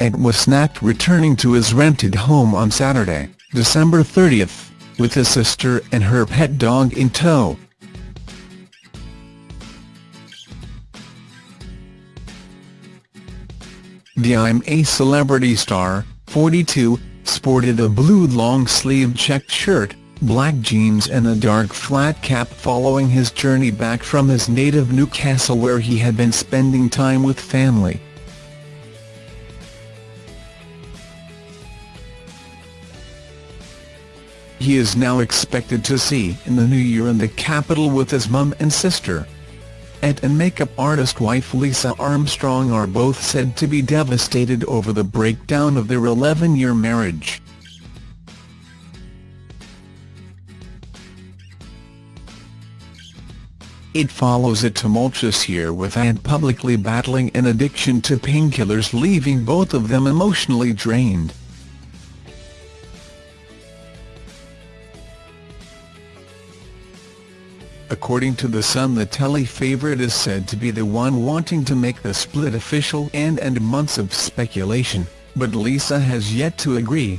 Ed was snapped returning to his rented home on Saturday, December 30, with his sister and her pet dog in tow. The I'm a Celebrity star, 42, sported a blue long-sleeved checked shirt, black jeans and a dark flat cap following his journey back from his native Newcastle where he had been spending time with family. He is now expected to see in the new year in the capital with his mum and sister. Ed and makeup artist wife Lisa Armstrong are both said to be devastated over the breakdown of their 11-year marriage. It follows a tumultuous year with Ed publicly battling an addiction to painkillers leaving both of them emotionally drained. According to The Sun the telly favourite is said to be the one wanting to make the split official and end months of speculation, but Lisa has yet to agree.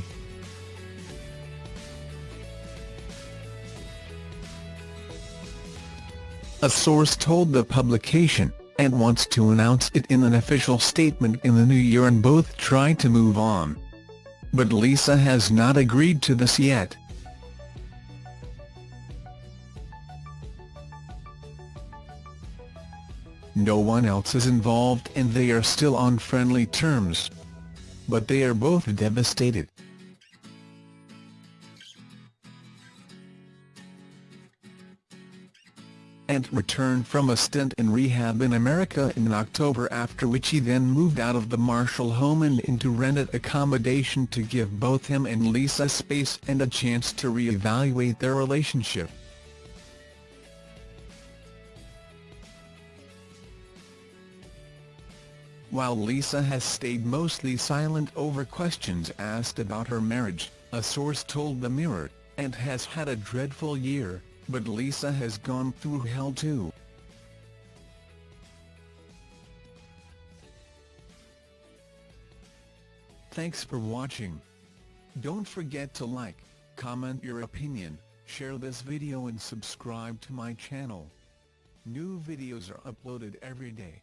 A source told the publication, Ant wants to announce it in an official statement in the new year and both try to move on. But Lisa has not agreed to this yet. No one else is involved and they are still on friendly terms. But they are both devastated. Ant returned from a stint in rehab in America in October after which he then moved out of the Marshall home and into rented accommodation to give both him and Lisa space and a chance to re-evaluate their relationship. While Lisa has stayed mostly silent over questions asked about her marriage, a source told the Mirror, Ant has had a dreadful year, but Lisa has gone through hell too. Thanks for watching. Don't forget to like, comment your opinion, share this video and subscribe to my channel. New videos are uploaded every day.